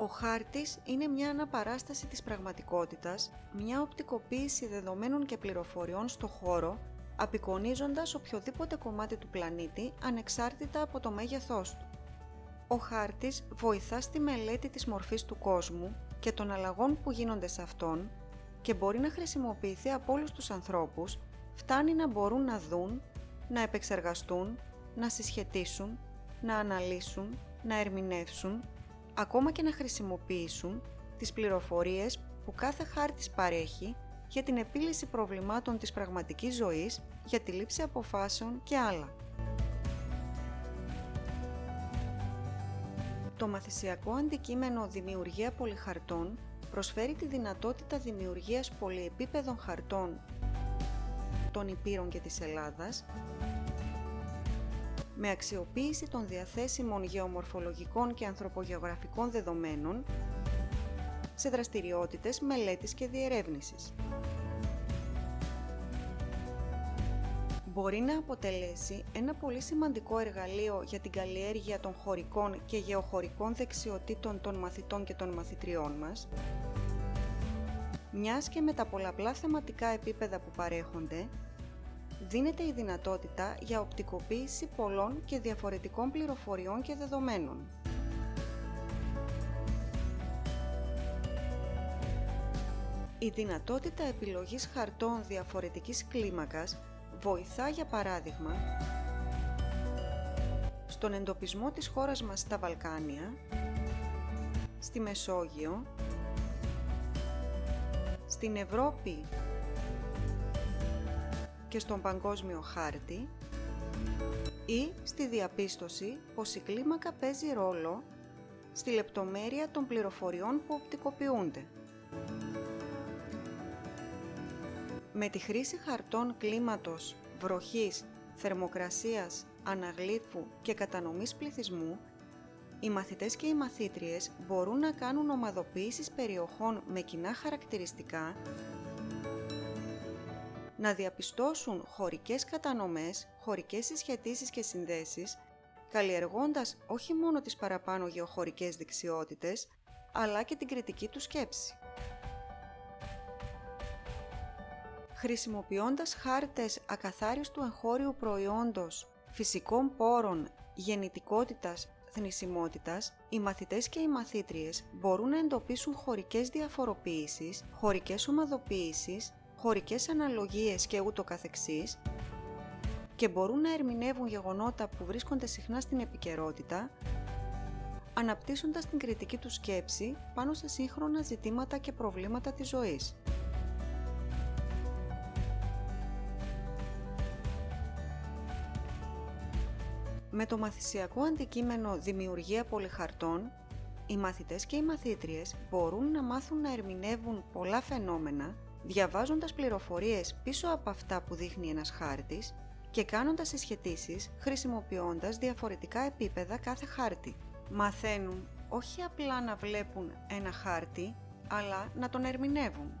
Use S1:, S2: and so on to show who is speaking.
S1: Ο χάρτης είναι μια αναπαράσταση της πραγματικότητας, μια οπτικοποίηση δεδομένων και πληροφοριών στο χώρο, απεικονίζοντας οποιοδήποτε κομμάτι του πλανήτη ανεξάρτητα από το μέγεθός του. Ο χάρτης βοηθά στη μελέτη της μορφής του κόσμου και των αλλαγών που γίνονται σε αυτόν και μπορεί να χρησιμοποιηθεί από όλους τους ανθρώπους, φτάνει να μπορούν να δουν, να επεξεργαστούν, να συσχετίσουν, να αναλύσουν, να ερμηνεύσουν, ακόμα και να χρησιμοποιήσουν τις πληροφορίες που κάθε χάρτης παρέχει για την επίλυση προβλημάτων της πραγματικής ζωής, για τη λήψη αποφάσεων και άλλα. Το μαθησιακό αντικείμενο Δημιουργία Πολυχαρτών προσφέρει τη δυνατότητα δημιουργίας πολυεπίπεδων χαρτών των Υπήρων και της Ελλάδας με αξιοποίηση των διαθέσιμων γεωμορφολογικών και ανθρωπογεωγραφικών δεδομένων σε δραστηριότητες μελέτης και διερεύνησης. Μπορεί να αποτελέσει ένα πολύ σημαντικό εργαλείο για την καλλιέργεια των χωρικών και γεωχωρικών δεξιοτήτων των μαθητών και των μαθητριών μας, μιας και με τα πολλαπλά θεματικά επίπεδα που παρέχονται, δίνεται η δυνατότητα για οπτικοποίηση πολλών και διαφορετικών πληροφοριών και δεδομένων. Η δυνατότητα επιλογής χαρτών διαφορετικής κλίμακας βοηθά για παράδειγμα στον εντοπισμό της χώρας μας στα Βαλκάνια, στη Μεσόγειο, στην Ευρώπη και στον παγκόσμιο χάρτη ή στη διαπίστωση πως η κλίμακα παίζει ρόλο στη λεπτομέρεια των πληροφοριών που οπτικοποιούνται. Με τη χρήση χαρτών κλίματος, βροχής, θερμοκρασίας, αναγλύφου και κατανομής πληθυσμού, οι μαθητές και οι μαθήτριες μπορούν να κάνουν ομαδοποίησεις περιοχών με κοινά χαρακτηριστικά να διαπιστώσουν χωρικές κατανομές, χωρικές συσχετίσεις και συνδέσεις, καλλιεργώντας όχι μόνο τις παραπάνω γεωχωρικές δεξιότητες, αλλά και την κριτική του σκέψη. Χρησιμοποιώντας χάρτες ακαθάριστου εγχώριου προϊόντος, φυσικών πόρων, γεννητικότητας, θνησιμότητας, οι μαθητές και οι μαθήτριες μπορούν να εντοπίσουν χωρικές διαφοροποίησεις, χωρικές ομαδοποίησεις χωρικές αναλογίες και ούτω καθεξής και μπορούν να ερμηνεύουν γεγονότα που βρίσκονται συχνά στην επικαιρότητα, αναπτύσσοντας την κριτική του σκέψη πάνω σε σύγχρονα ζητήματα και προβλήματα της ζωής. Με το μαθησιακό αντικείμενο «Δημιουργία πολυχαρτών», οι μαθητές και οι μαθήτριες μπορούν να μάθουν να ερμηνεύουν πολλά φαινόμενα διαβάζοντας πληροφορίες πίσω από αυτά που δείχνει ένας χάρτης και κάνοντας συσχετήσεις χρησιμοποιώντας διαφορετικά επίπεδα κάθε χάρτη. Μαθαίνουν όχι απλά να βλέπουν ένα χάρτη, αλλά να τον ερμηνεύουν.